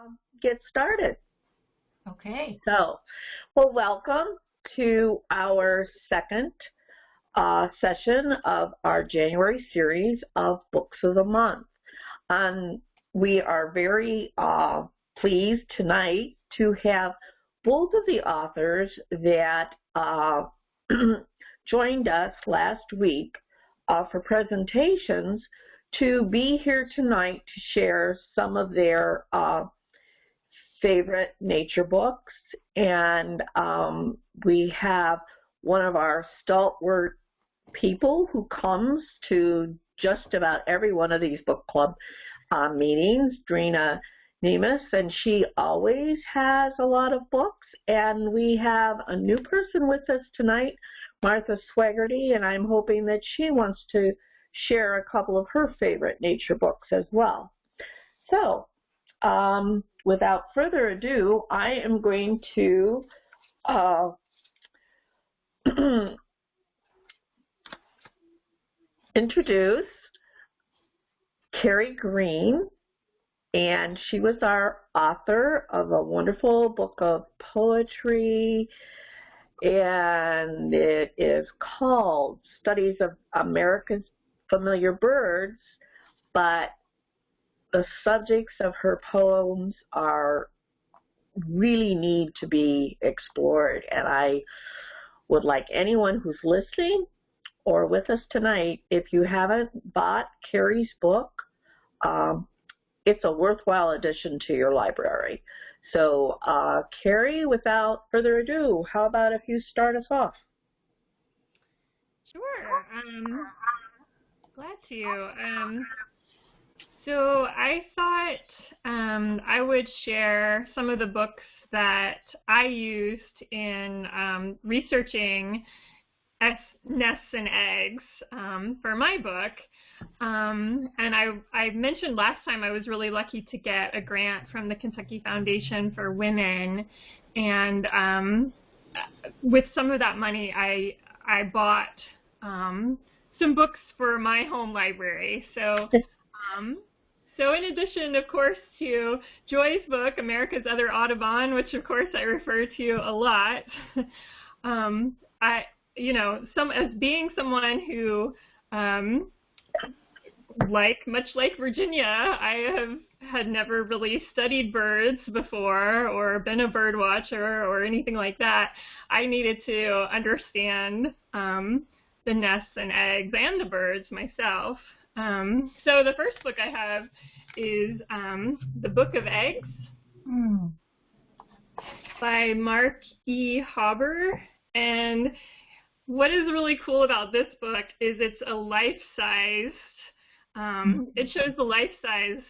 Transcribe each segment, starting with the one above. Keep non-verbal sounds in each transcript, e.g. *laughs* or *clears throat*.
um, get started. Okay. So, well, welcome to our second uh, session of our January series of Books of the Month. Um, we are very uh, pleased tonight to have both of the authors that uh, *clears throat* joined us last week uh, for presentations to be here tonight to share some of their uh, favorite nature books. And um, we have one of our stalwart people who comes to just about every one of these book club uh, meetings, Drina Nemus, and she always has a lot of books. And we have a new person with us tonight, Martha Swaggerty, and I'm hoping that she wants to share a couple of her favorite nature books as well. So, um, without further ado, I am going to uh, *clears throat* introduce Carrie Green, and she was our author of a wonderful book of poetry, and it is called Studies of America's Familiar Birds, but the subjects of her poems are really need to be explored, and I would like anyone who's listening or with us tonight, if you haven't bought Carrie's book, um, it's a worthwhile addition to your library. So, uh, Carrie, without further ado, how about if you start us off? Sure. Um, glad to. Um, so I thought um, I would share some of the books that I used in um, researching nests and eggs um, for my book. Um, and I, I mentioned last time I was really lucky to get a grant from the Kentucky Foundation for Women. And um, with some of that money, I, I bought um, some books for my home library. So, um, so in addition, of course, to Joy's book, America's Other Audubon, which of course I refer to a lot, *laughs* um, I, you know, some as being someone who, um, like much like Virginia, I have had never really studied birds before or been a bird watcher or anything like that. I needed to understand um, the nests and eggs and the birds myself. Um, so the first book I have is um, The Book of Eggs mm. by Mark E. Hauber. And what is really cool about this book is it's a life-sized, um, it shows the life-sized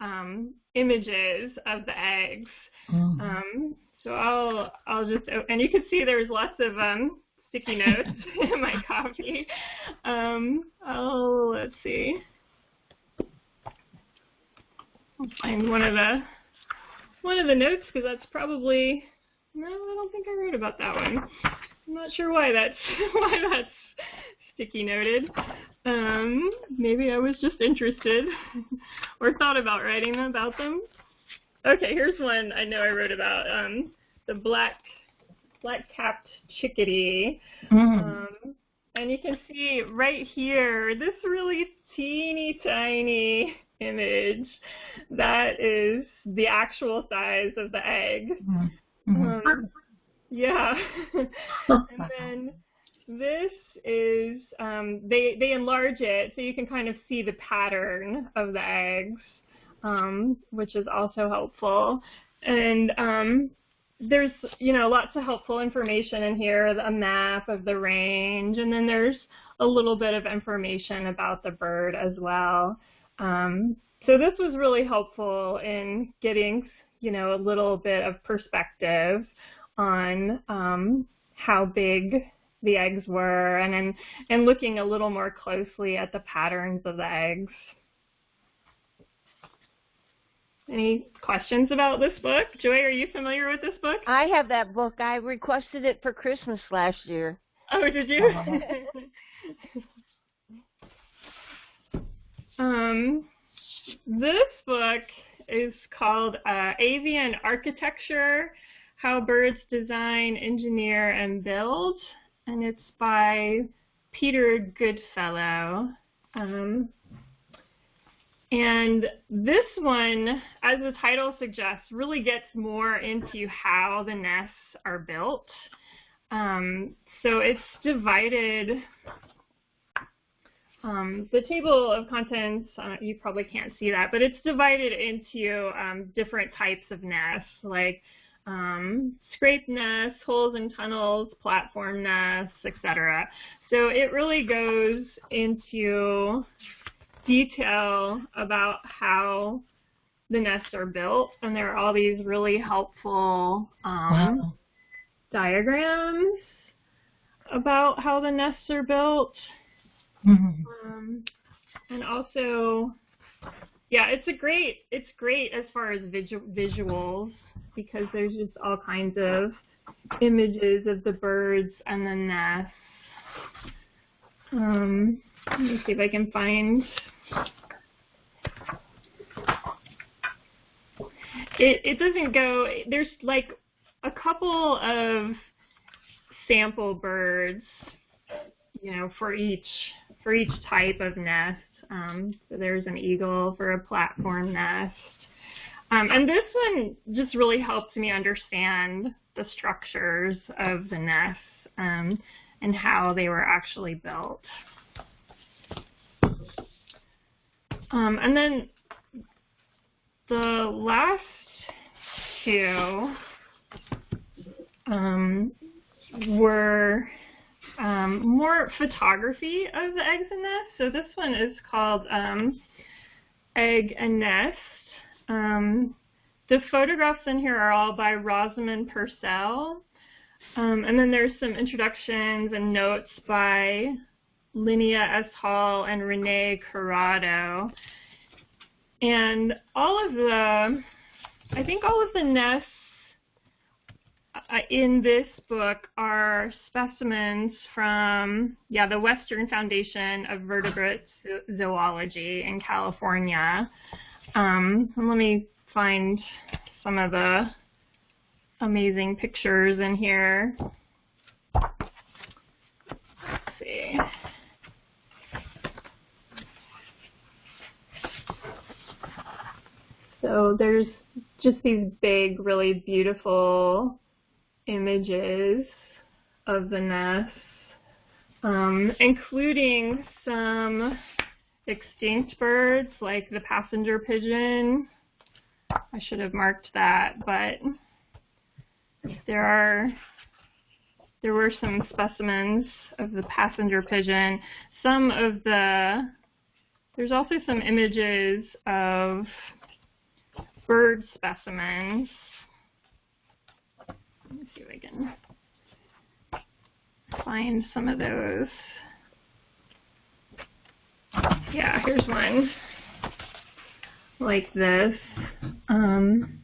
um, images of the eggs. Mm. Um, so I'll I'll just and you can see there's lots of um, sticky notes *laughs* in my copy. Um, oh, let's see. I'll find one of the one of the notes because that's probably no, I don't think I wrote about that one. I'm not sure why that's *laughs* why that's sticky noted. Um, maybe I was just interested *laughs* or thought about writing about them. Okay, here's one I know I wrote about. Um, the black black-capped chickadee. Mm. Um, and you can see right here, this really teeny tiny image, that is the actual size of the egg. Mm-hmm. Um, yeah. *laughs* and then this is, um, they, they enlarge it so you can kind of see the pattern of the eggs, um, which is also helpful. And um, there's, you know, lots of helpful information in here, a map of the range, and then there's a little bit of information about the bird as well. Um, so this was really helpful in getting, you know, a little bit of perspective on um, how big the eggs were and, and, and looking a little more closely at the patterns of the eggs. Any questions about this book? Joy, are you familiar with this book? I have that book. I requested it for Christmas last year. Oh, did you? *laughs* um, this book is called uh, Avian Architecture, How Birds Design, Engineer, and Build, and it's by Peter Goodfellow. Um, and this one, as the title suggests, really gets more into how the nests are built. Um, so it's divided, um, the table of contents, uh, you probably can't see that, but it's divided into um, different types of nests, like um, scrape nests, holes and tunnels, platform nests, etc. So it really goes into detail about how the nests are built, and there are all these really helpful um, wow. diagrams about how the nests are built. Mm-hmm. Um, and also, yeah, it's a great, it's great as far as visu visuals because there's just all kinds of images of the birds and the nests. Um, let me see if I can find it, it doesn't go, there's like a couple of sample birds, you know, for each, for each type of nest. Um, so there's an eagle for a platform nest. Um, and this one just really helped me understand the structures of the nests um, and how they were actually built. Um, and then the last two um, were um, more photography of the eggs and nests. So this one is called um, Egg and Nest. Um, the photographs in here are all by Rosamond Purcell. Um, and then there's some introductions and notes by Linnea S. Hall and René Corado. And all of the, I think all of the nests uh, in this book are specimens from, yeah, the Western Foundation of Vertebrate Zoology in California. Um, let me find some of the amazing pictures in here. Let's see. So there's just these big, really beautiful images of the nests, um, including some extinct birds like the passenger pigeon. I should have marked that, but there are there were some specimens of the passenger pigeon. Some of the there's also some images of bird specimens. Let me see if I can find some of those. Yeah, here's one like this. Um,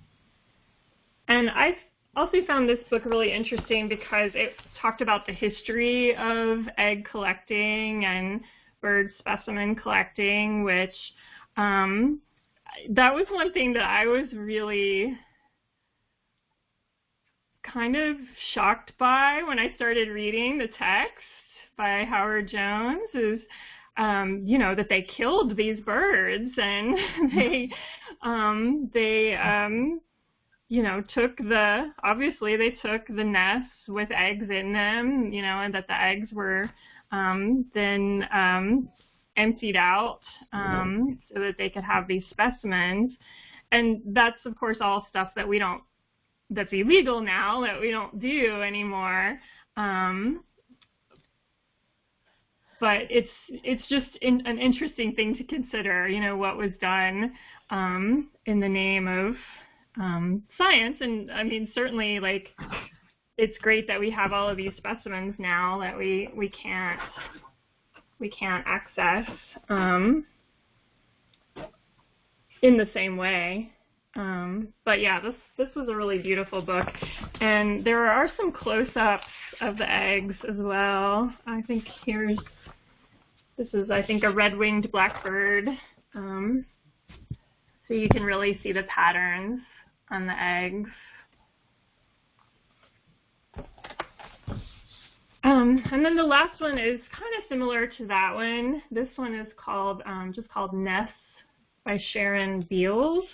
and I also found this book really interesting because it talked about the history of egg collecting and bird specimen collecting, which um, that was one thing that I was really kind of shocked by when I started reading the text by Howard Jones is um, you know that they killed these birds and *laughs* they um, they um, you know took the obviously they took the nests with eggs in them you know and that the eggs were um, then um, emptied out um, so that they could have these specimens. And that's, of course, all stuff that we don't, that's illegal now, that we don't do anymore. Um, but it's it's just in, an interesting thing to consider, you know, what was done um, in the name of um, science. And I mean, certainly, like, it's great that we have all of these specimens now that we we can't we can't access um, in the same way. Um, but yeah, this this was a really beautiful book, and there are some close-ups of the eggs as well. I think here's this is I think a red-winged blackbird. Um, So you can really see the patterns on the eggs. Um, and then the last one is kind of similar to that one. This one is called um, just called Nests by Sharon Beals.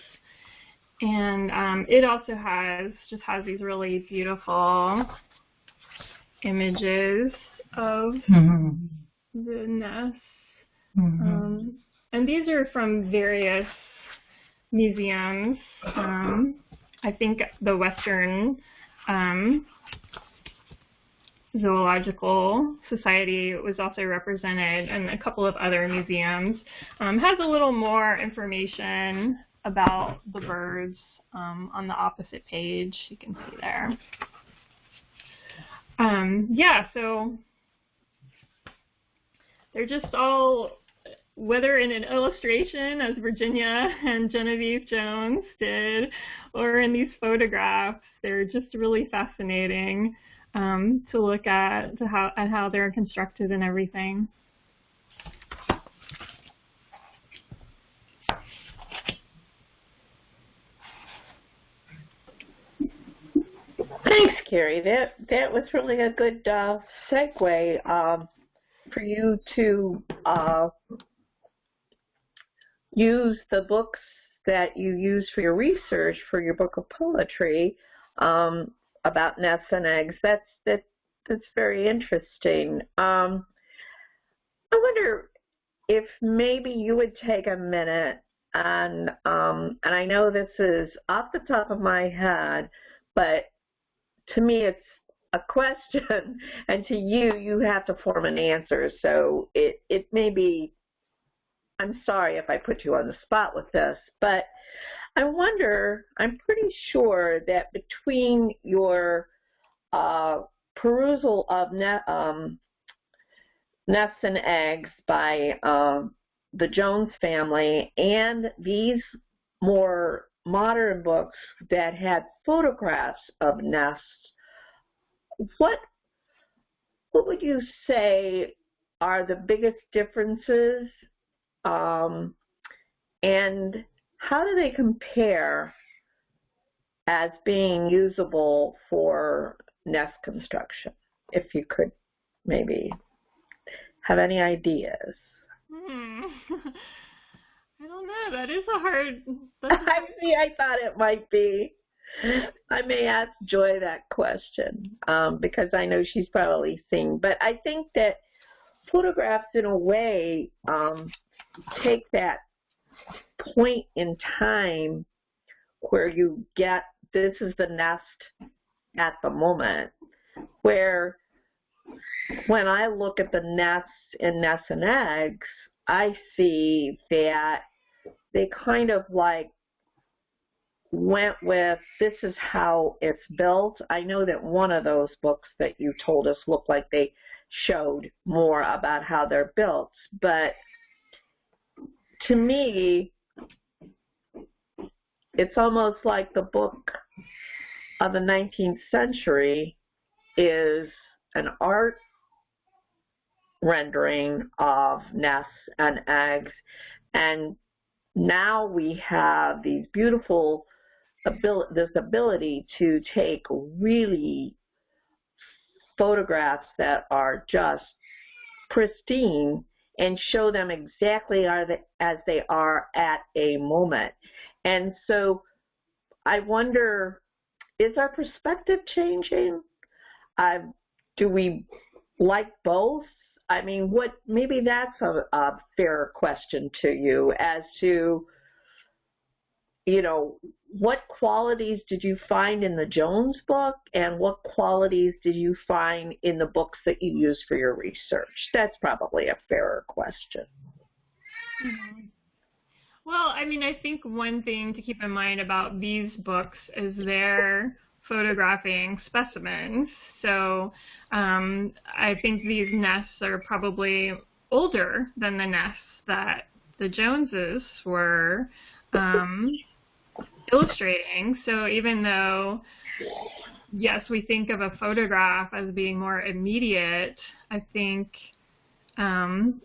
And um, it also has just has these really beautiful images of mm-hmm. the nests. Mm-hmm. Um, and these are from various museums. Um, I think the Western um, Zoological Society was also represented and a couple of other museums. Um, has a little more information about the birds um, on the opposite page. You can see there. Um, yeah, so they're just all, whether in an illustration as Virginia and Genevieve Jones did, or in these photographs, they're just really fascinating um, to look at to how at how they're constructed and everything. Thanks, Carrie. That that was really a good uh, segue um, for you to uh, use the books that you use for your research for your book of poetry um, about nests and eggs. That's that that's very interesting. Um, I wonder if maybe you would take a minute and um, and I know this is off the top of my head, but to me it's a *laughs* question, and to you you have to form an answer. So it it may be. I'm sorry if I put you on the spot with this, but I wonder, I'm pretty sure that between your uh, perusal of ne um, Nests and Eggs by uh, the Jones family and these more modern books that had photographs of nests, what what would you say are the biggest differences um, and how do they compare as being usable for nest construction? If you could maybe have any ideas. Hmm. *laughs* I don't know. That is a hard. *laughs* I see. I thought it might be. I may ask Joy that question um, because I know she's probably seen. But I think that photographs, in a way, um, take that point in time where you get this is the nest at the moment where when I look at the nests in nests and eggs, I see that they kind of like went with this is how it's built. I know that one of those books that you told us looked like they showed more about how they're built, but to me, it's almost like the book of the 19th century is an art rendering of nests and eggs and now we have these beautiful ability, this ability to take really photographs that are just pristine and show them exactly as they are at a moment. And so I wonder, is our perspective changing? Uh, do we like both? I mean, what maybe that's a, a fair question to you as to, you know, what qualities did you find in the Jones book and what qualities did you find in the books that you used for your research? That's probably a fairer question. Mm -hmm. Well, I mean, I think one thing to keep in mind about these books is they're photographing specimens. So um, I think these nests are probably older than the nests that the Joneses were um, illustrating. So even though, yes, we think of a photograph as being more immediate, I think um,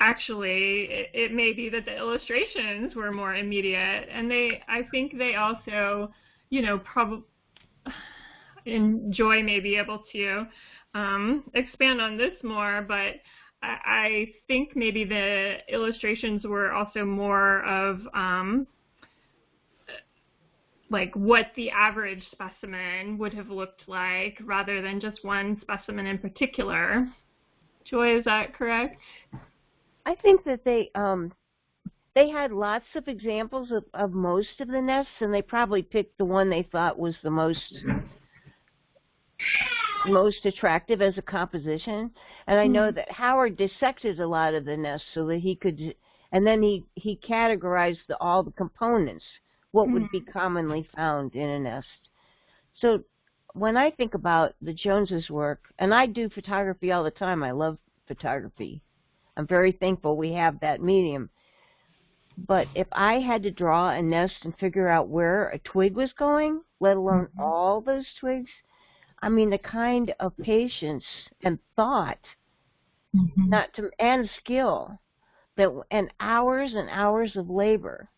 actually it, it may be that the illustrations were more immediate, and they I think they also, you know, probably enjoy may be able to um, expand on this more, but I think maybe the illustrations were also more of um, like what the average specimen would have looked like rather than just one specimen in particular. Joy, is that correct? I think that they um, they had lots of examples of, of most of the nests, and they probably picked the one they thought was the most most attractive as a composition. And I know mm-hmm. that Howard dissected a lot of the nests so that he could, and then he he categorized the, all the components, what would be mm-hmm. commonly found in a nest. So when I think about the Joneses' work, and I do photography all the time, I love photography. I'm very thankful we have that medium. But if I had to draw a nest and figure out where a twig was going, let alone mm-hmm. all those twigs, I mean, the kind of patience and thought, mm-hmm. not to, and skill that, and hours and hours of labor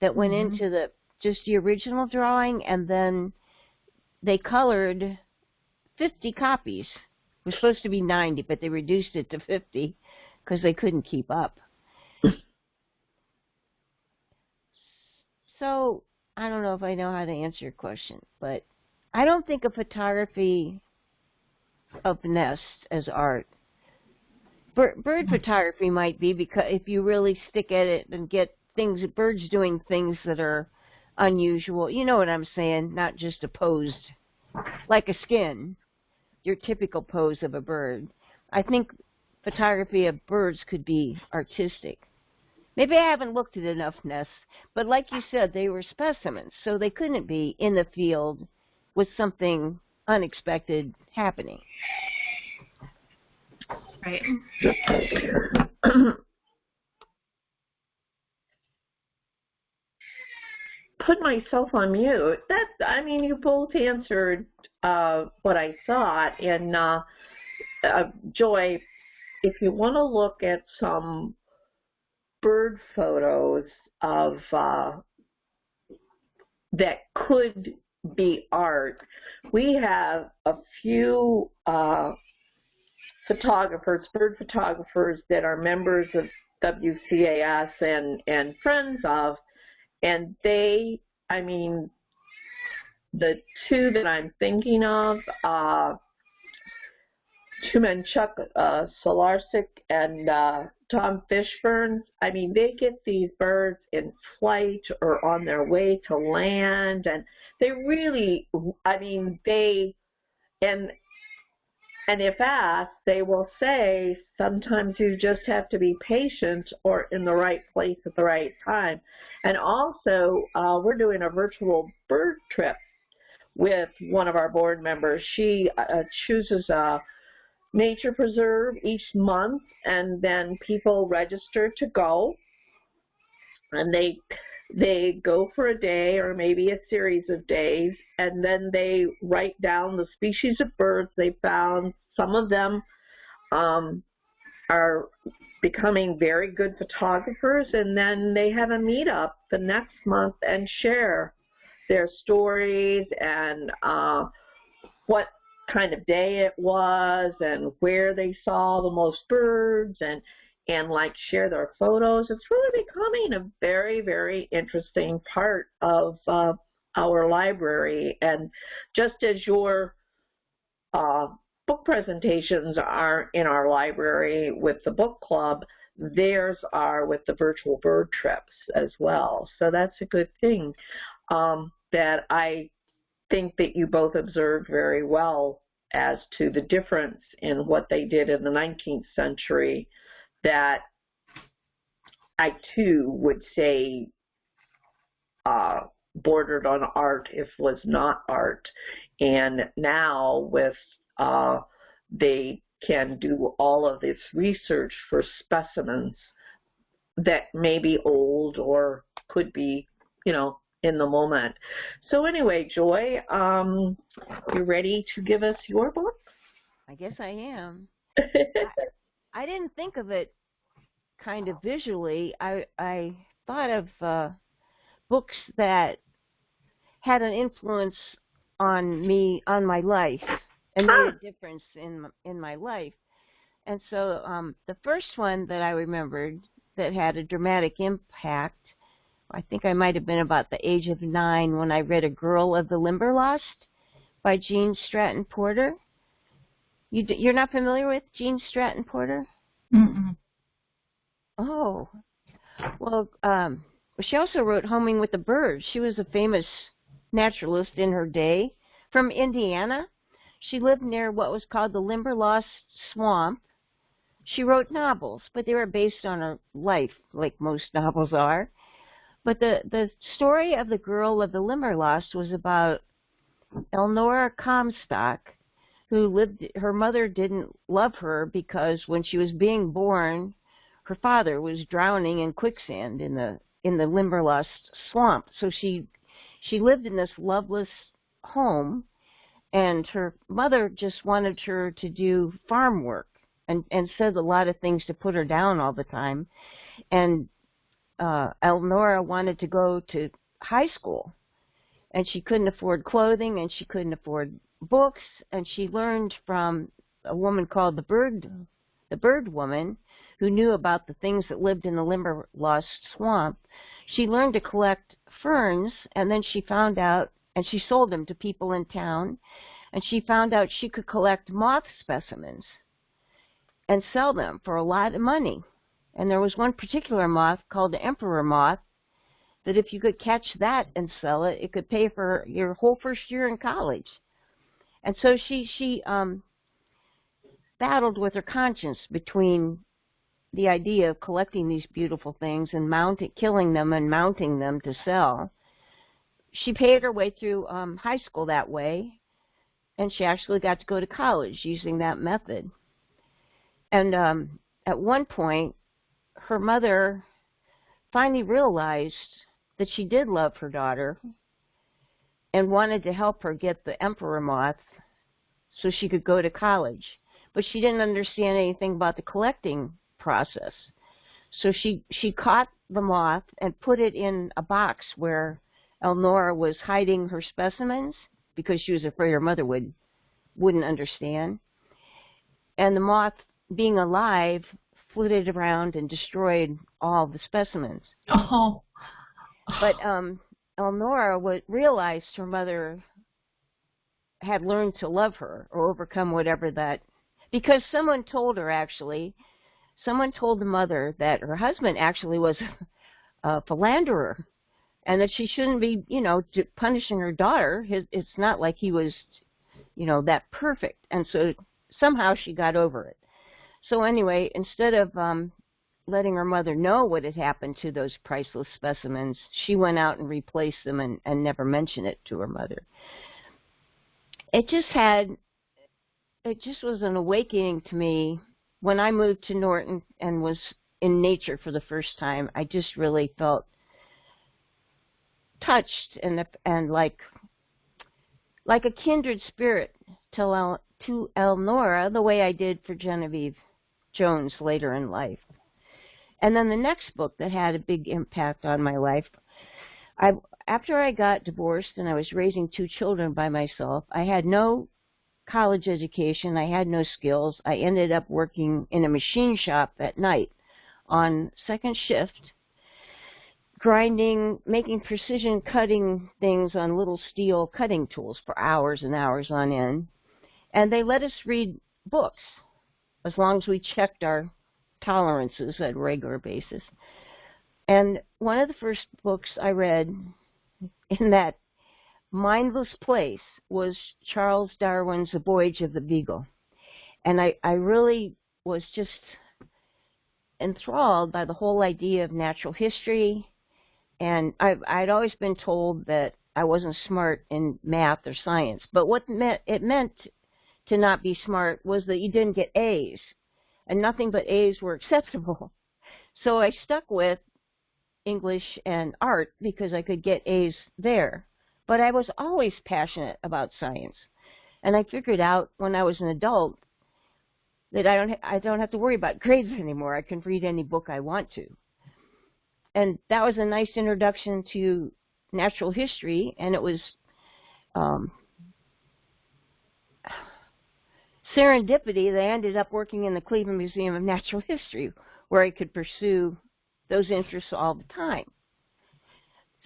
that went mm-hmm. into the just the original drawing, and then they colored 50 copies. It was supposed to be 90, but they reduced it to 50 because they couldn't keep up. so I don't know if I know how to answer your question, but I don't think of photography of nests as art. Bird, bird hmm. photography might be because if you really stick at it and get things, birds doing things that are unusual. You know what I'm saying? Not just a pose, like a skin, your typical pose of a bird. I think photography of birds could be artistic. Maybe I haven't looked at enough nests, but like you said, they were specimens, so they couldn't be in the field with something unexpected happening. Right. *coughs* Put myself on mute. That I mean, you both answered uh, what I thought. And uh, uh, Joy, if you want to look at some bird photos of uh, that could be art. We have a few uh, photographers, bird photographers that are members of WCAS and, and friends of, and they, I mean, the two that I'm thinking of, uh, Chuck uh, and uh, Tom Fishburne, I mean, they get these birds in flight or on their way to land, and they really, I mean, they, and and if asked, they will say sometimes you just have to be patient or in the right place at the right time. And also, uh, we're doing a virtual bird trip with one of our board members. She uh, chooses a nature preserve each month and then people register to go. And they they go for a day or maybe a series of days and then they write down the species of birds they found. Some of them um, are becoming very good photographers and then they have a meetup the next month and share their stories and uh, what kind of day it was and where they saw the most birds and and like share their photos. It's really becoming a very, very interesting part of uh, our library. And just as your uh, book presentations are in our library with the book club, theirs are with the virtual bird trips as well. So that's a good thing um, that I think that you both observed very well as to the difference in what they did in the 19th century that I too would say uh, bordered on art if was not art. And now with uh, they can do all of this research for specimens that may be old or could be, you know, in the moment. So anyway, Joy, um, you ready to give us your book? I guess I am. *laughs* I, I didn't think of it kind of visually, I I thought of uh, books that had an influence on me on my life and made a difference in in my life. And so um, the first one that I remembered that had a dramatic impact, I think I might have been about the age of nine when I read A Girl of the Limberlost by Gene Stratton Porter. You you're not familiar with Gene Stratton Porter? Mm-mm. Oh, well, um, she also wrote Homing with the Birds. She was a famous naturalist in her day from Indiana. She lived near what was called the Limberlost Swamp. She wrote novels, but they were based on her life, like most novels are. But the, the story of the girl of the Limberlost was about Elnora Comstock, who lived, her mother didn't love her because when she was being born, her father was drowning in quicksand in the in the Limberlost swamp. So she she lived in this loveless home and her mother just wanted her to do farm work and and said a lot of things to put her down all the time and uh Elnora wanted to go to high school and she couldn't afford clothing and she couldn't afford books and she learned from a woman called the bird the bird woman who knew about the things that lived in the Limberlost swamp. She learned to collect ferns and then she found out and she sold them to people in town and she found out she could collect moth specimens and sell them for a lot of money and there was one particular moth called the emperor moth that if you could catch that and sell it it could pay for your whole first year in college and so she she um battled with her conscience between the idea of collecting these beautiful things and mounting killing them and mounting them to sell she paid her way through um, high school that way, and she actually got to go to college using that method. And um, at one point, her mother finally realized that she did love her daughter and wanted to help her get the emperor moth so she could go to college. But she didn't understand anything about the collecting process. So she, she caught the moth and put it in a box where Elnora was hiding her specimens because she was afraid her mother would wouldn't understand. And the moth, being alive, flitted around and destroyed all the specimens. Oh. But um, Elnora would, realized her mother had learned to love her or overcome whatever that, because someone told her actually, someone told the mother that her husband actually was *laughs* a philanderer and that she shouldn't be, you know, punishing her daughter. His, it's not like he was, you know, that perfect. And so somehow she got over it. So anyway, instead of um, letting her mother know what had happened to those priceless specimens, she went out and replaced them and, and never mentioned it to her mother. It just had, it just was an awakening to me when I moved to Norton and was in nature for the first time. I just really felt touched and and like like a kindred spirit to El, to Elnora the way I did for Genevieve Jones later in life. And then the next book that had a big impact on my life, I after I got divorced and I was raising two children by myself, I had no college education, I had no skills. I ended up working in a machine shop at night on second shift grinding, making precision cutting things on little steel cutting tools for hours and hours on end. And they let us read books as long as we checked our tolerances at a regular basis. And one of the first books I read in that mindless place was Charles Darwin's The Voyage of the Beagle. And I, I really was just enthralled by the whole idea of natural history and I, I'd always been told that I wasn't smart in math or science. But what it meant to not be smart was that you didn't get A's, and nothing but A's were *laughs* acceptable. So I stuck with English and art because I could get A's there. But I was always passionate about science. And I figured out when I was an adult that I don't I don't have to worry about *laughs* grades anymore. I can read any book I want to. And that was a nice introduction to natural history, and it was um, serendipity that ended up working in the Cleveland Museum of Natural History, where I could pursue those interests all the time.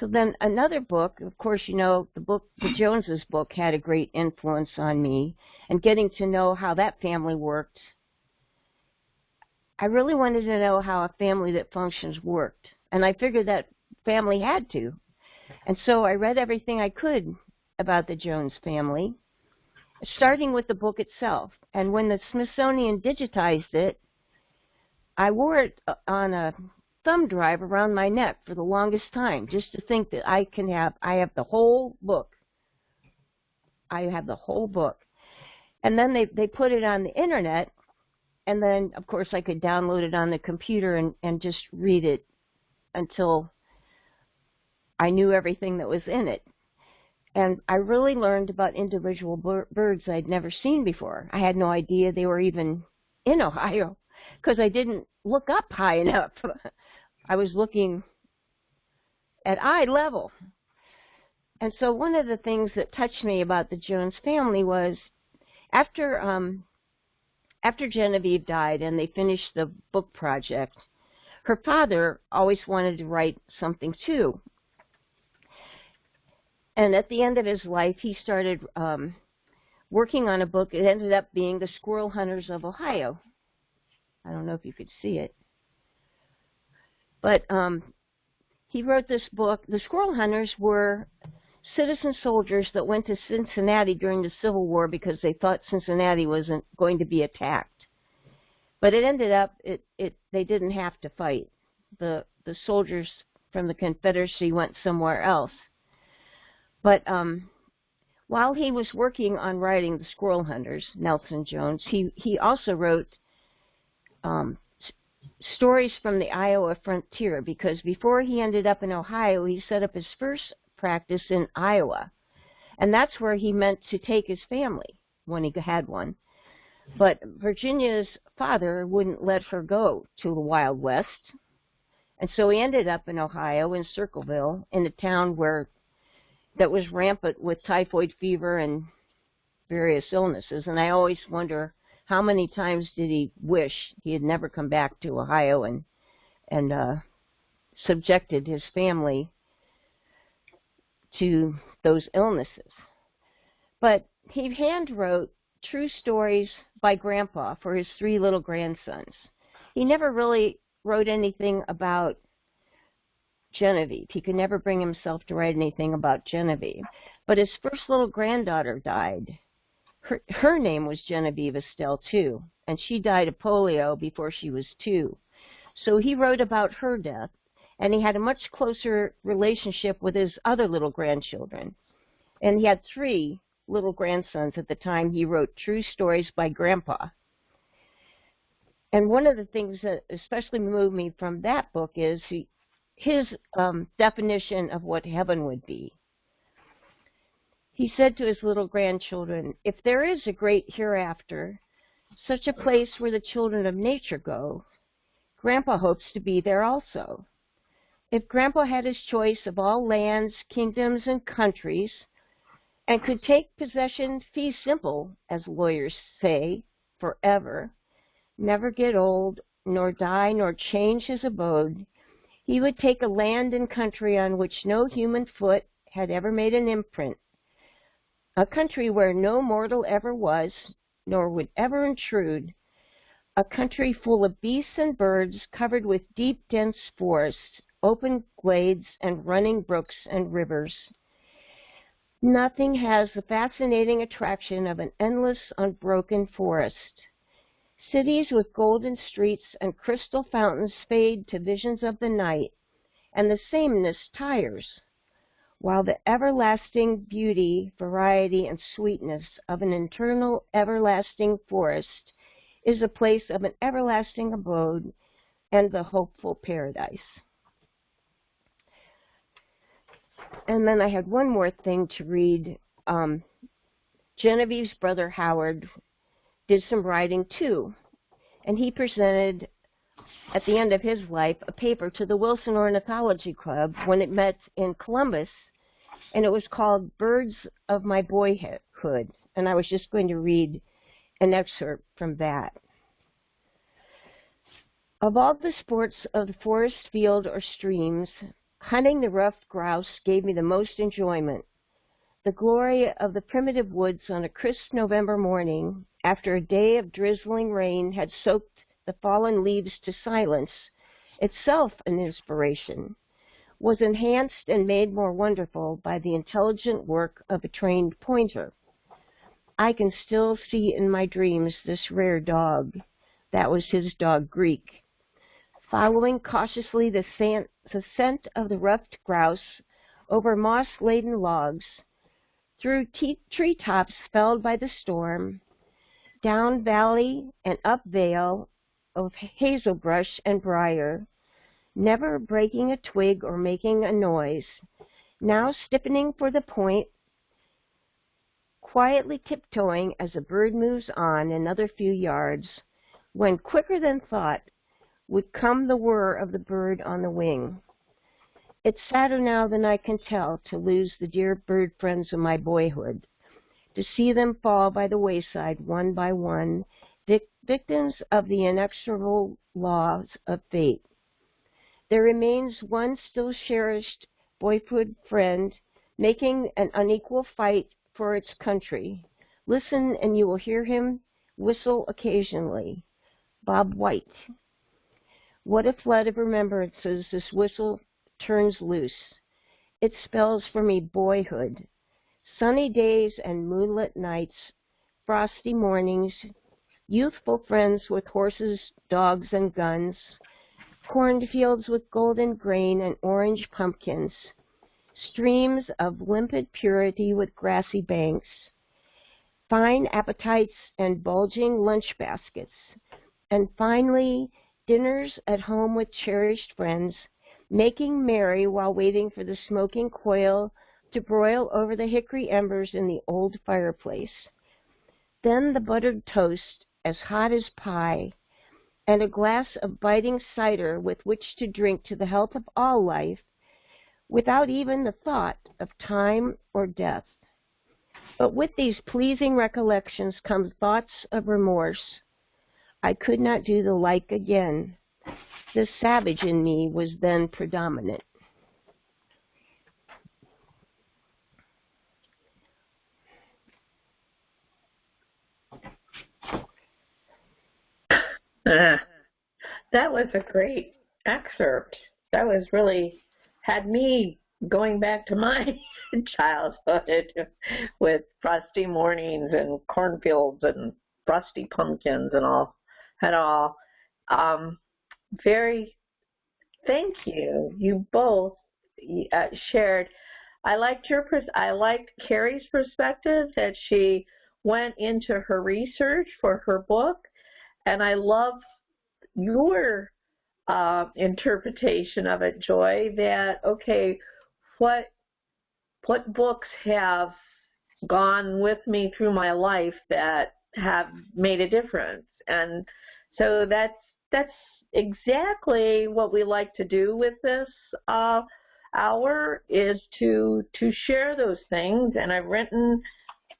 So then another book, of course, you know, the book, the Joneses book had a great influence on me and getting to know how that family worked. I really wanted to know how a family that functions worked. And I figured that family had to. And so I read everything I could about the Jones family, starting with the book itself. And when the Smithsonian digitized it, I wore it uh, on a thumb drive around my neck for the longest time just to think that I can have I have the whole book. I have the whole book. And then they they put it on the internet and then of course I could download it on the computer and and just read it until I knew everything that was in it. And I really learned about individual birds I'd never seen before. I had no idea they were even in Ohio because I didn't look up high enough. *laughs* I was looking at eye level. And so one of the things that touched me about the Jones family was after um, after Genevieve died and they finished the book project, her father always wanted to write something too. And at the end of his life, he started um, working on a book. It ended up being The Squirrel Hunters of Ohio. I don't know if you could see it. But um, he wrote this book. The Squirrel Hunters were citizen soldiers that went to Cincinnati during the Civil War because they thought Cincinnati wasn't going to be attacked. But it ended up it, it they didn't have to fight. The the soldiers from the Confederacy went somewhere else. But um, while he was working on writing The Squirrel Hunters, Nelson Jones, he, he also wrote um, stories from the Iowa frontier because before he ended up in Ohio, he set up his first practice in Iowa. And that's where he meant to take his family when he had one. But Virginia's father wouldn't let her go to the Wild West. And so he ended up in Ohio, in Circleville, in a town where that was rampant with typhoid fever and various illnesses. And I always wonder how many times did he wish he had never come back to Ohio and and uh, subjected his family to those illnesses. But he hand wrote true stories by Grandpa for his three little grandsons. He never really wrote anything about Genevieve. He could never bring himself to write anything about Genevieve. But his first little granddaughter died. Her, her name was Genevieve Estelle, too, and she died of polio before she was two. So he wrote about her death, and he had a much closer relationship with his other little grandchildren. And he had three little grandsons at the time he wrote True Stories by Grandpa. And one of the things that especially moved me from that book is he, his um, definition of what heaven would be. He said to his little grandchildren, If there is a great hereafter, such a place where the children of nature go, Grandpa hopes to be there also. If Grandpa had his choice of all lands, kingdoms, and countries, and could take possession fee simple, as lawyers say, forever, never get old, nor die, nor change his abode, he would take a land and country on which no human foot had ever made an imprint, a country where no mortal ever was, nor would ever intrude, a country full of beasts and birds covered with deep, dense forests, open glades, and running brooks and rivers. Nothing has the fascinating attraction of an endless, unbroken forest. Cities with golden streets and crystal fountains fade to visions of the night, and the sameness tires, while the everlasting beauty, variety, and sweetness of an eternal, everlasting forest is a place of an everlasting abode and the hopeful paradise. And then I had one more thing to read. Um, Genevieve's brother Howard did some writing too. and he presented at the end of his life a paper to the Wilson Ornithology Club when it met in Columbus, and it was called Birds of My Boyhood. And I was just going to read an excerpt from that. Of all the sports of the forest, field, or streams, hunting the ruffed grouse gave me the most enjoyment. The glory of the primitive woods on a crisp November morning, after a day of drizzling rain had soaked the fallen leaves to silence, itself an inspiration, was enhanced and made more wonderful by the intelligent work of a trained pointer. I can still see in my dreams this rare dog. That was his dog, Greek. Following cautiously the scent, the scent of the ruffed grouse over moss-laden logs, through tree tops felled by the storm, down valley and up vale of hazelbrush and briar, never breaking a twig or making a noise, now stiffening for the point, quietly tiptoeing as a bird moves on another few yards, when quicker than thought would come the whir of the bird on the wing. It's sadder now than I can tell to lose the dear bird friends of my boyhood, to see them fall by the wayside one by one, victims of the inexorable laws of fate. There remains one still cherished boyhood friend making an unequal fight for its country. Listen and you will hear him whistle occasionally. Bob White. What a flood of remembrances this whistle turns loose. It spells for me boyhood. Sunny days and moonlit nights, frosty mornings, youthful friends with horses, dogs, and guns, cornfields with golden grain and orange pumpkins, streams of limpid purity with grassy banks, fine appetites and bulging lunch baskets, and finally, dinners at home with cherished friends, making merry while waiting for the smoking coil to broil over the hickory embers in the old fireplace. Then the buttered toast as hot as pie, and a glass of biting cider with which to drink to the health of all life, without even the thought of time or death. But with these pleasing recollections come thoughts of remorse. I could not do the like again. The savage in me was then predominant. Uh, that was a great excerpt. That was really had me going back to my *laughs* childhood with frosty mornings and cornfields and frosty pumpkins and all and all. Um, very thank you. You both uh, shared. I liked your pers- I liked Carrie's perspective that she went into her research for her book and I love your uh, interpretation of it, Joy, that, okay, what, what books have gone with me through my life that have made a difference? And so that's, that's exactly what we like to do with this uh, hour is to to share those things and I've written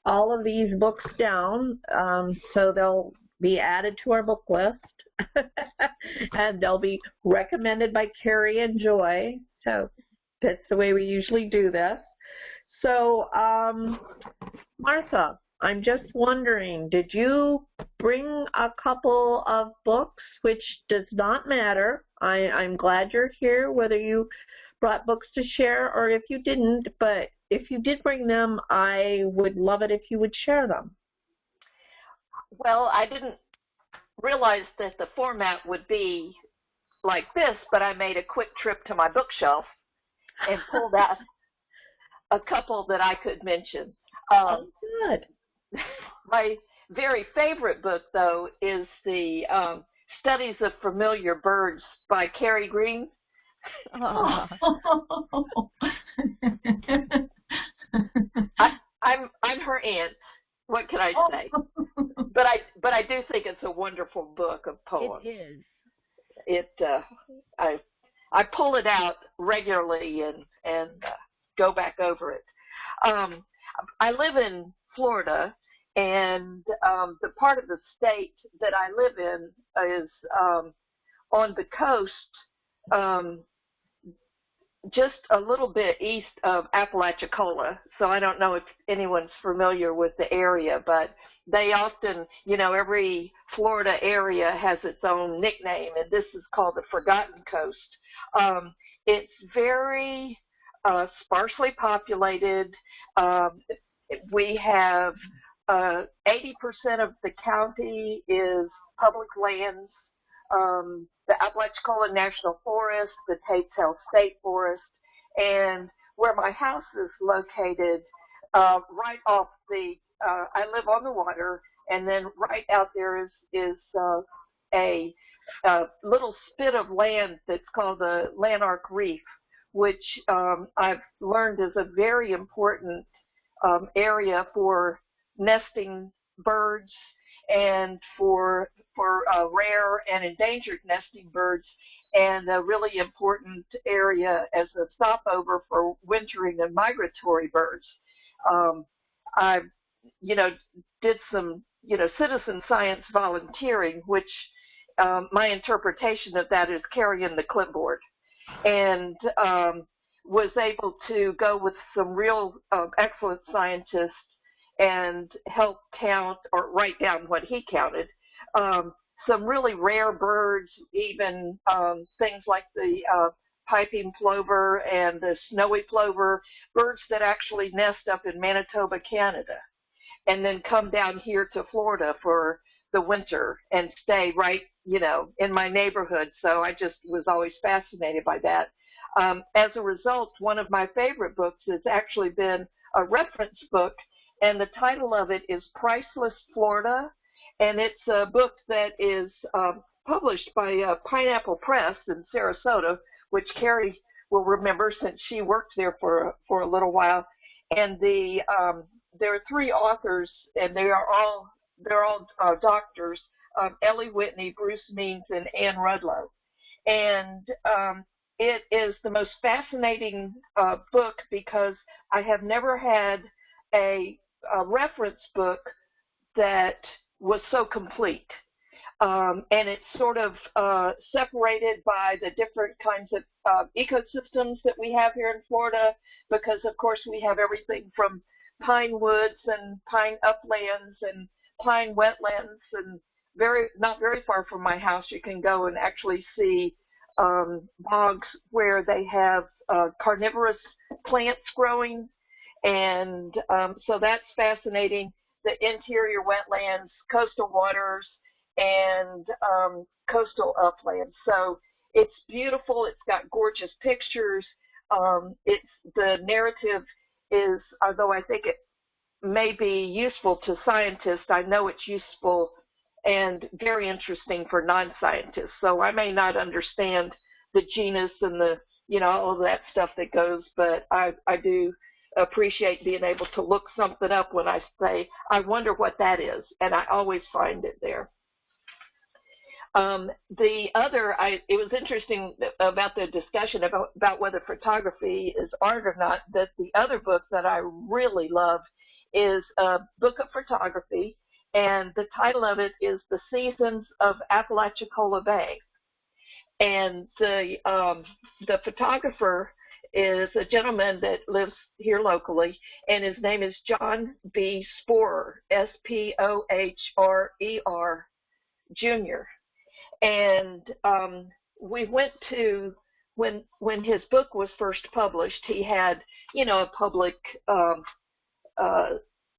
all of these books down um, so they'll be added to our book list. *laughs* and they'll be recommended by Carrie and Joy. So that's the way we usually do this. So, um, Martha, I'm just wondering, did you bring a couple of books, which does not matter. I, I'm glad you're here, whether you brought books to share or if you didn't, but if you did bring them, I would love it if you would share them. Well, I didn't realize that the format would be like this, but I made a quick trip to my bookshelf and pulled out *laughs* a couple that I could mention. Um, oh, good. *laughs* My very favorite book, though, is the um, Studies of Familiar Birds by Carrie Green. Oh. *laughs* I, I'm I'm her aunt. What can I say? but I but I do think it's a wonderful book of poems. It is. It uh, I I pull it out regularly and and uh, go back over it. Um, I live in Florida, and um, the part of the state that I live in is um, on the coast, um, just a little bit east of Apalachicola. So I don't know if anyone's familiar with the area, but they often, you know, every Florida area has its own nickname, and this is called the Forgotten Coast. Um, it's very uh, sparsely populated. Um, we have uh, 80% of the county is public lands. Um, the Apalachicola National Forest, the Tate's Hell State Forest, and where my house is located, uh, right off the, uh, I live on the water, and then right out there is is uh, a, a little spit of land that's called the Lanark Reef, which um, I've learned is a very important um, area for nesting birds and for for uh, rare and endangered nesting birds, and a really important area as a stopover for wintering and migratory birds. Um, I, you know, did some you know citizen science volunteering, which um, my interpretation of that is carrying the clipboard, and um, was able to go with some real uh, excellent scientists and help count or write down what he counted. Um, some really rare birds, even um, things like the uh, piping plover and the snowy plover, birds that actually nest up in Manitoba, Canada, and then come down here to Florida for the winter and stay right, you know, in my neighborhood. So I just was always fascinated by that. Um, as a result, one of my favorite books has actually been a reference book and the title of it is Priceless Florida, and it's a book that is um, published by uh, Pineapple Press in Sarasota, which Carrie will remember since she worked there for for a little while. And the um, there are three authors, and they are all they're all uh, doctors: um, Ellie Whitney, Bruce Means, and Anne Rudloe. And um, it is the most fascinating uh, book because I have never had a a reference book that was so complete. Um, and it's sort of uh, separated by the different kinds of uh, ecosystems that we have here in Florida, because of course we have everything from pine woods and pine uplands and pine wetlands, and very not very far from my house you can go and actually see um, bogs where they have uh, carnivorous plants growing and um, so that's fascinating. The interior wetlands, coastal waters, and um, coastal uplands. So it's beautiful. It's got gorgeous pictures. Um, it's the narrative is, although I think it may be useful to scientists, I know it's useful and very interesting for non-scientists. So I may not understand the genus and the you know all of that stuff that goes, but I I do appreciate being able to look something up when I say, I wonder what that is, and I always find it there. Um, the other, I, it was interesting about the discussion about, about whether photography is art or not, that the other book that I really love is a book of photography, and the title of it is The Seasons of Apalachicola Bay. And the, um, the photographer is a gentleman that lives here locally, and his name is John B. Spohrer, S P O H R E R, Jr. And um, we went to when when his book was first published. He had you know a public, um, uh,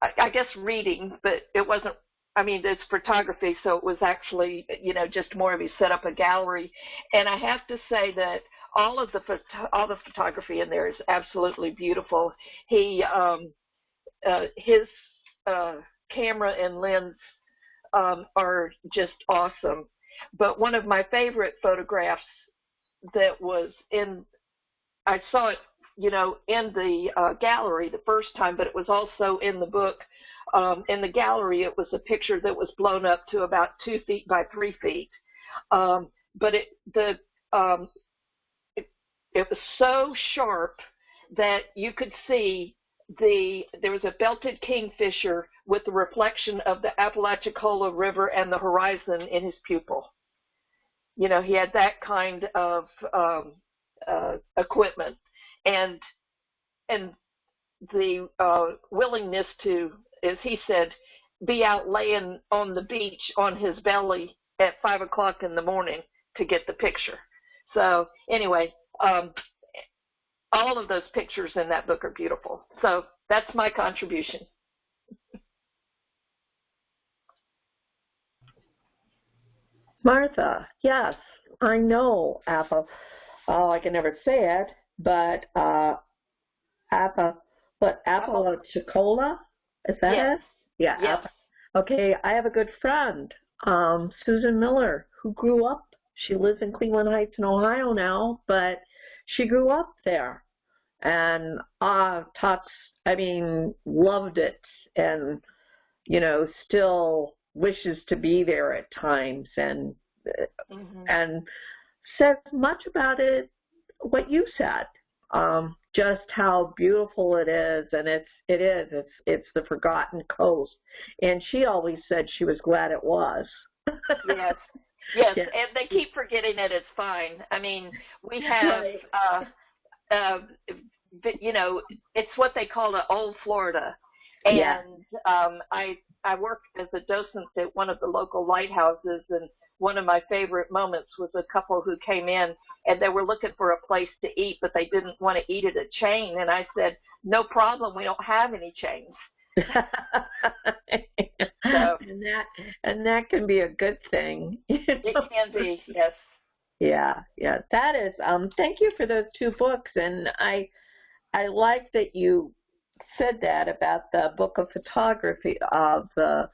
I, I guess reading, but it wasn't I mean, it's photography, so it was actually, you know, just more of he set up a gallery. And I have to say that all of the all the photography in there is absolutely beautiful. He um, uh, his uh, camera and lens um, are just awesome. But one of my favorite photographs that was in I saw it you know, in the uh, gallery the first time, but it was also in the book. Um, in the gallery, it was a picture that was blown up to about two feet by three feet. Um, but it the um, it, was so sharp that you could see the there was a belted kingfisher with the reflection of the Apalachicola River and the horizon in his pupil. You know, he had that kind of um, uh, equipment, and and the uh, willingness to, as he said, be out laying on the beach on his belly at five o'clock in the morning to get the picture. So anyway, um, all of those pictures in that book are beautiful. So that's my contribution. Martha, yes, I know Appa. Oh, I can never say it, but uh, Appa, what Apalachicola? Is that yes. it? Yeah. Yes. Appa. Okay, I have a good friend, um, Susan Miller, who grew up. She lives in Cleveland Heights in Ohio now, but she grew up there and uh talks I mean loved it and you know still wishes to be there at times and Mm-hmm. and says much about it what you said um just how beautiful it is and it's it is it's it's the forgotten coast and she always said she was glad it was *laughs* yes. Yes, Yes. and they keep forgetting it. It's fine. I mean, we *laughs* have, Right. uh, uh, you know, it's what they call the old Florida. And Yeah. um, I I worked as a docent at one of the local lighthouses, and one of my favorite moments was a couple who came in and they were looking for a place to eat, but they didn't want to eat at a chain. And I said, "No problem. We don't have any chains." And that and that can be a good thing. *laughs* It can be, yes. Yeah, yeah. That is um thank you for those two books and I I like that you said that about the book of photography of the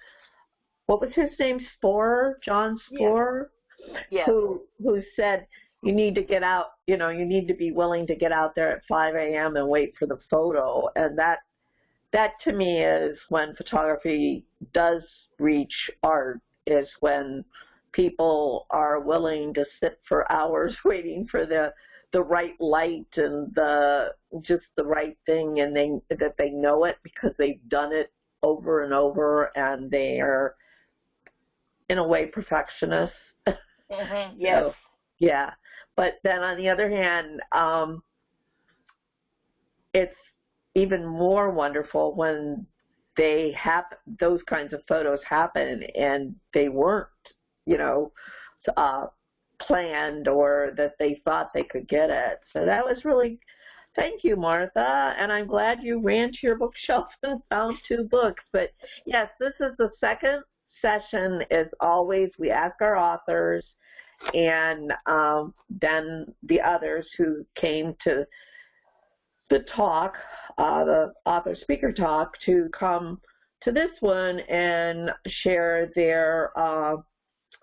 what was his name? Spohrer, John Yeah. Spohrer, Yes. who who said you need to get out, you know, you need to be willing to get out there at 5 a.m. and wait for the photo. And that that to me is when photography does reach art is when people are willing to sit for *laughs* hours waiting for the the right light and the just the right thing and they that they know it because they've done it over and over and they are in a way perfectionists *laughs* hmm Yes. so, yeah. But then on the other hand, um, it's even more wonderful when they have those kinds of photos happen and they weren't, you know, uh, planned or that they thought they could get it. So that was really, thank you, Martha. And I'm glad you ran to your bookshelf *laughs* and found two books. But yes, this is the second session. As always, we ask our authors and um, then the others who came to the talk, uh, the author speaker talk, to come to this one and share their uh,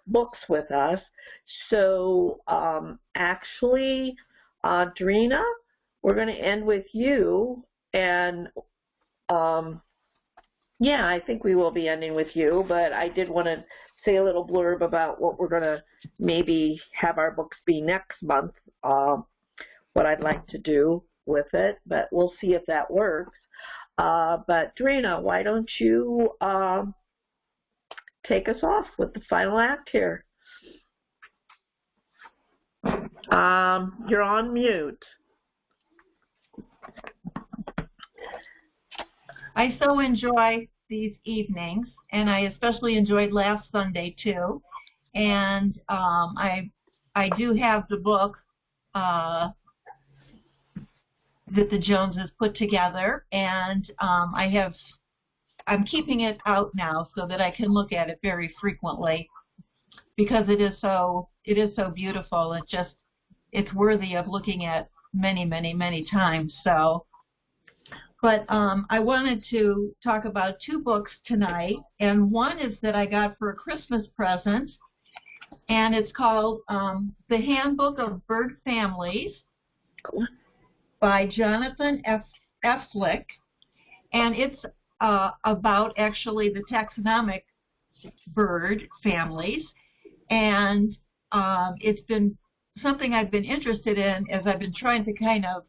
books with us. So um, actually, uh, Drina, we're going to end with you and um, yeah, I think we will be ending with you, but I did want to say a little blurb about what we're going to maybe have our books be next month, um, what I'd like to do with it, but we'll see if that works. Uh, but Drina, why don't you um, take us off with the final act here? Um, you're on mute. I so enjoy these evenings, and I especially enjoyed last Sunday too. And um, I I do have the book uh, that the Joneses put together, and um, I have I'm keeping it out now so that I can look at it very frequently because it is so it is so beautiful. It just it's worthy of looking at many many many times. So. But um, I wanted to talk about two books tonight, and one is that I got for a Christmas present, and it's called um, The Handbook of Bird Families. By Jonathan F. Elphick, and it's uh, about actually the taxonomic bird families, and um, it's been something I've been interested in as I've been trying to kind of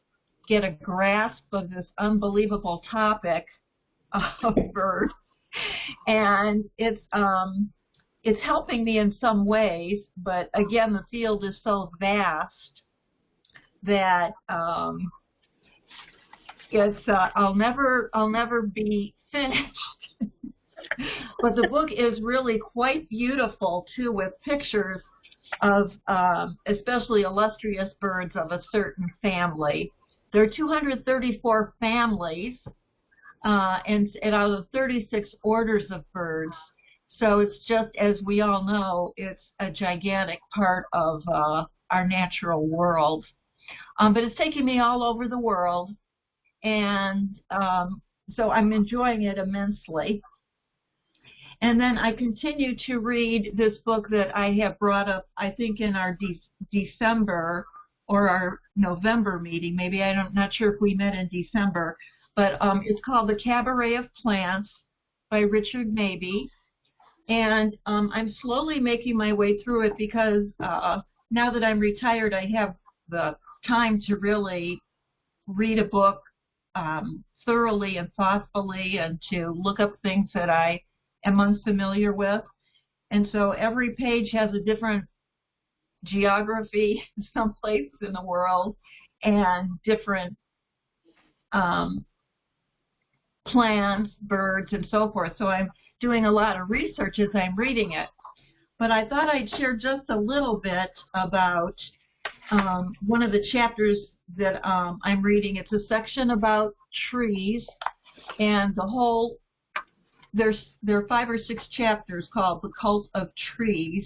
get a grasp of this unbelievable topic of *laughs* birds, and it's um, it's helping me in some ways, but again, the field is so vast that um, it's uh, I'll never I'll never be finished. *laughs* but the book is really quite beautiful too, with pictures of um, especially illustrious birds of a certain family. There are 234 families, uh, and, and out of 36 orders of birds. So it's just, as we all know, it's a gigantic part of uh, our natural world. Um, but it's taking me all over the world, and um, so I'm enjoying it immensely. And then I continue to read this book that I have brought up, I think, in our de December or our November meeting. Maybe I'm not sure if we met in December, but um, it's called The Cabaret of Plants by Richard Mabey. And um, I'm slowly making my way through it because uh, now that I'm retired, I have the time to really read a book um, thoroughly and thoughtfully and to look up things that I am unfamiliar with. And so every page has a different geography *laughs* someplace in the world and different um, plants, birds, and so forth. So I'm doing a lot of research as I'm reading it. But I thought I'd share just a little bit about um, one of the chapters that um, I'm reading. It's a section about trees, and the whole there's there are five or six chapters called the cult of trees,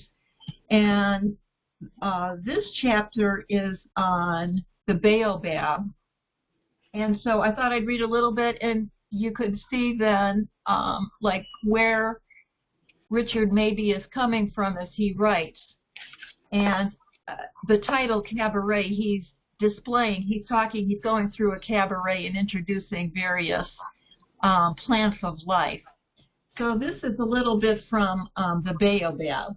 and uh, this chapter is on the baobab. And so I thought I'd read a little bit, and you could see then um, like where Richard Mabey is coming from as he writes. And uh, the title Cabaret, he's displaying, he's talking, he's going through a cabaret and introducing various um, plants of life. So this is a little bit from um, the baobab.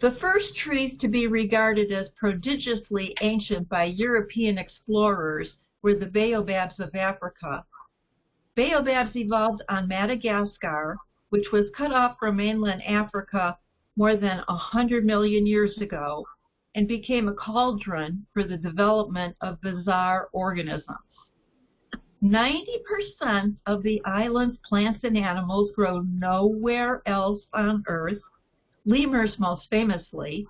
The first trees to be regarded as prodigiously ancient by European explorers were the baobabs of Africa. Baobabs evolved on Madagascar, which was cut off from mainland Africa more than 100 million years ago and became a cauldron for the development of bizarre organisms. 90% of the island's plants and animals grow nowhere else on Earth, lemurs most famously,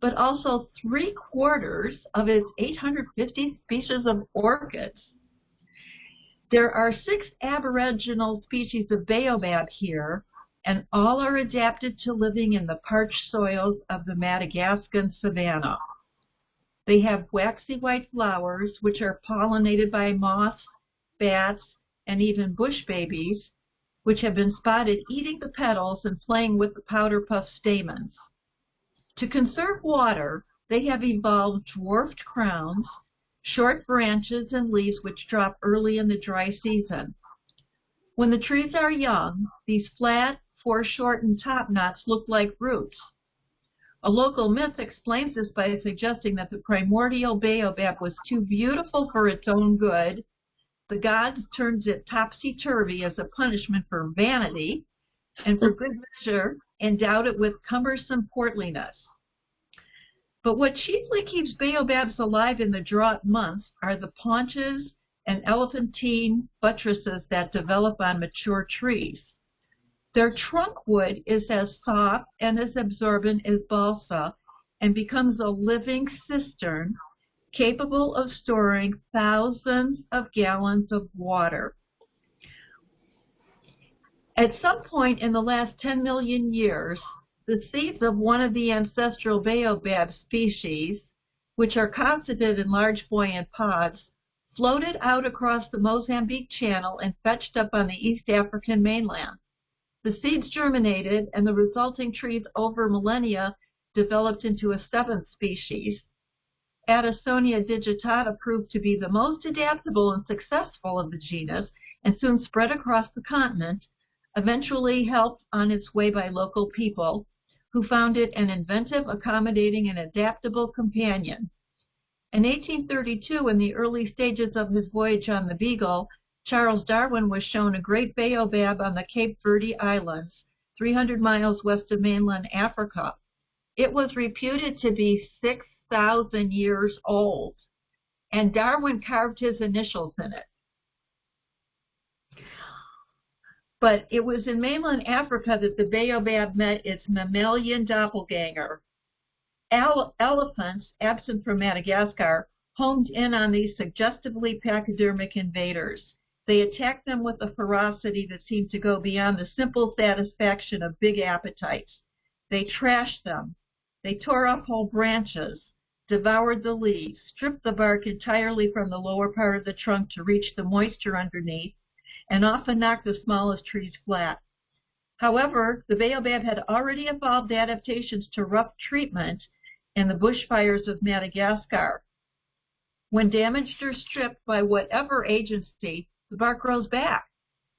but also three quarters of its 850 species of orchids. There are six aboriginal species of baobab here, and all are adapted to living in the parched soils of the Madagascan savanna. They have waxy white flowers, which are pollinated by moths, bats, and even bush babies, which have been spotted eating the petals and playing with the powder puff stamens. To conserve water, they have evolved dwarfed crowns, short branches, and leaves which drop early in the dry season. When the trees are young, these flat, foreshortened top knots look like roots. A local myth explains this by suggesting that the primordial baobab was too beautiful for its own good. The gods turned it topsy-turvy as a punishment for vanity, and for good measure endowed it with cumbersome portliness. But what chiefly keeps baobabs alive in the drought months are the paunches and elephantine buttresses that develop on mature trees. Their trunk wood is as soft and as absorbent as balsa and becomes a living cistern capable of storing thousands of gallons of water. At some point in the last 10 million years, the seeds of one of the ancestral baobab species, which are cosseted in large buoyant pods, floated out across the Mozambique Channel and fetched up on the East African mainland. The seeds germinated, and the resulting trees over millennia developed into a seventh species. Adansonia digitata proved to be the most adaptable and successful of the genus and soon spread across the continent, eventually helped on its way by local people who found it an inventive, accommodating, and adaptable companion. In 1832, in the early stages of his voyage on the Beagle, Charles Darwin was shown a great baobab on the Cape Verde Islands, 300 miles west of mainland Africa. It was reputed to be 6,000 years old, and Darwin carved his initials in it. But it was in mainland Africa that the baobab met its mammalian doppelganger. Ele elephants, absent from Madagascar, homed in on these suggestively pachydermic invaders. They attacked them with a ferocity that seemed to go beyond the simple satisfaction of big appetites. They trashed them. They tore off whole branches, devoured the leaves, stripped the bark entirely from the lower part of the trunk to reach the moisture underneath, and often knocked the smallest trees flat. However, the baobab had already evolved adaptations to rough treatment in the bushfires of Madagascar. When damaged or stripped by whatever agency, the bark grows back,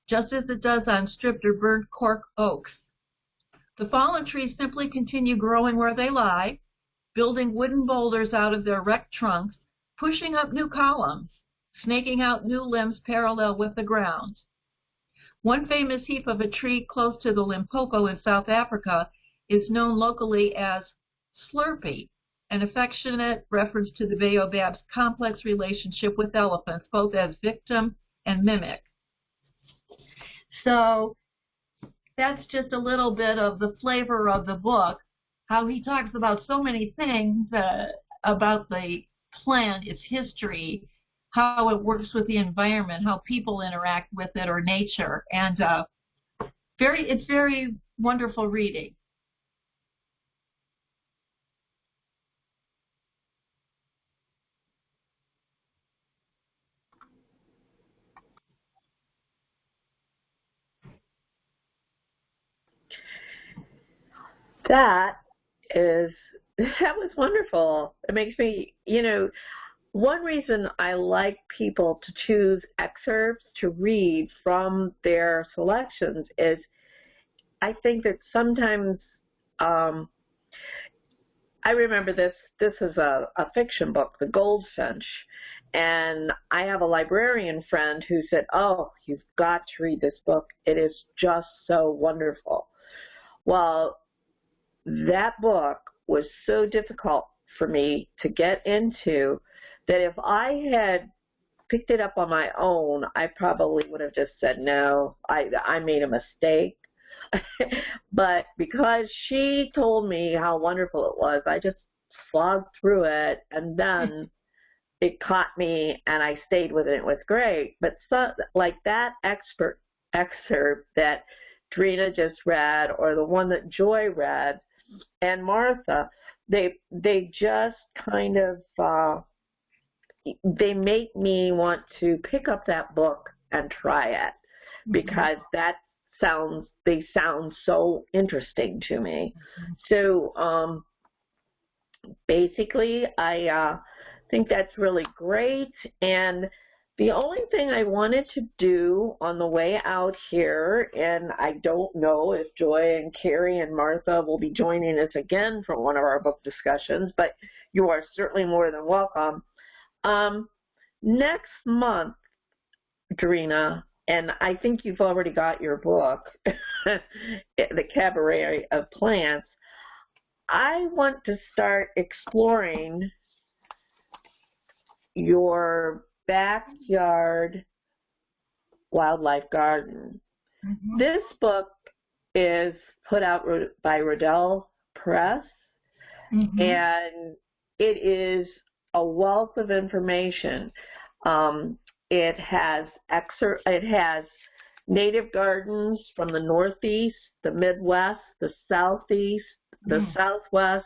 just as it does on stripped or burned cork oaks. The fallen trees simply continue growing where they lie, building wooden boulders out of their wrecked trunks, pushing up new columns, snaking out new limbs parallel with the ground. One famous heap of a tree close to the Limpopo in South Africa is known locally as Slurpee, an affectionate reference to the baobab's complex relationship with elephants, both as victim and mimic. So that's just a little bit of the flavor of the book, how he talks about so many things uh, about the plant, its history, how it works with the environment, how people interact with it or nature, and uh, very it's very wonderful reading. That is *laughs* that was wonderful. It makes me, you know, one reason I like people to choose excerpts to read from their selections is I think that sometimes um, I remember this this is a, a fiction book, The Goldfinch, and I have a librarian friend who said, Oh, you've got to read this book. It is just so wonderful. Well, that book was so difficult for me to get into that if I had picked it up on my own, I probably would have just said no. I I made a mistake. *laughs* but because she told me how wonderful it was, I just slogged through it and then *laughs* it caught me and I stayed with it. It was great. But so, like that expert excerpt that Drina just read or the one that Joy read, and Martha, they they just kind of uh, they make me want to pick up that book and try it mm-hmm. because that sounds they sound so interesting to me. Mm-hmm. So um, basically, I uh, think that's really great and the only thing I wanted to do on the way out here, and I don't know if Joy and Carrie and Martha will be joining us again for one of our book discussions, but you are certainly more than welcome. Um, next month, Drina, and I think you've already got your book, *laughs* The Cabaret of Plants, I want to start exploring your backyard wildlife garden. Mm-hmm. This book is put out by Rodale Press, mm-hmm. and it is a wealth of information. Um, it has excer- it has native gardens from the Northeast, the Midwest, the Southeast, the mm. Southwest,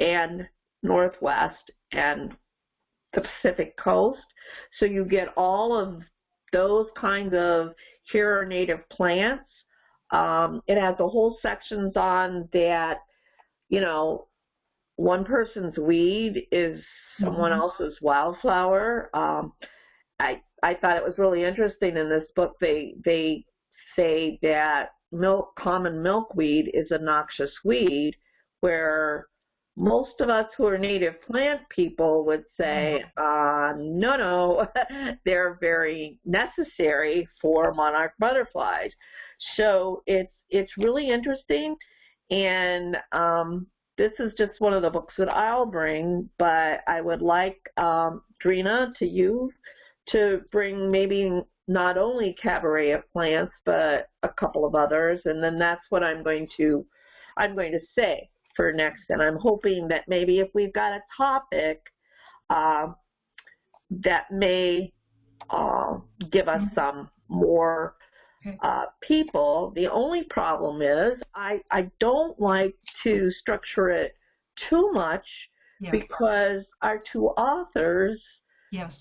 and Northwest, and the Pacific coast. So you get all of those kinds of here are native plants. Um, it has a whole sections on that, you know, one person's weed is someone Mhm. else's wildflower. Um, I I thought it was really interesting in this book. They they say that milk common milkweed is a noxious weed, where most of us who are native plant people would say, uh, no, no, *laughs* they're very necessary for monarch butterflies. So it's it's really interesting, and um, this is just one of the books that I'll bring. But I would like um, Drina to you to bring maybe not only cabaret of plants, but a couple of others, and then that's what I'm going to I'm going to say for next. And I'm hoping that maybe if we've got a topic uh, that may uh, give us Mhm. some more uh, people. The only problem is I, I don't like to structure it too much Yeah. because our two authors Yes.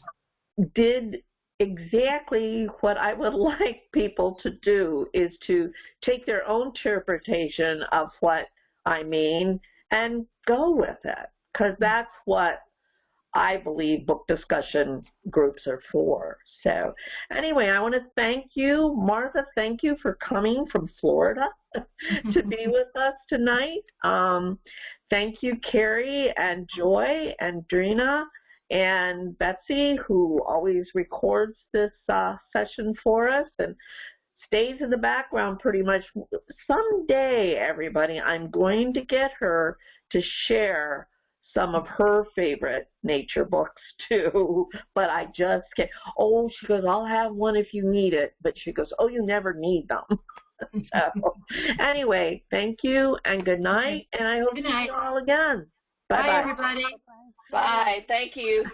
did exactly what I would *laughs* like people to do is to take their own interpretation of what I mean and go with it because that's what I believe book discussion groups are for. So anyway, I want to thank you, Martha. Thank you for coming from Florida *laughs* to be *laughs* with us tonight. Um, thank you, Carrie and Joy and Drina and Betsy, who always records this uh, session for us and stays in the background pretty much. Someday, everybody, I'm going to get her to share some of her favorite nature books *laughs* too, but I just can't. Oh, she goes, I'll have one if you need it, but she goes, oh, you never need them. *laughs* so, anyway, thank you and good night, and I hope Good to see you all again. Bye, Bye bye. everybody. Bye. Thank you.